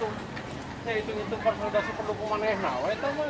hitung-hitung ya, konsolidasi pendukung manehna, itu mah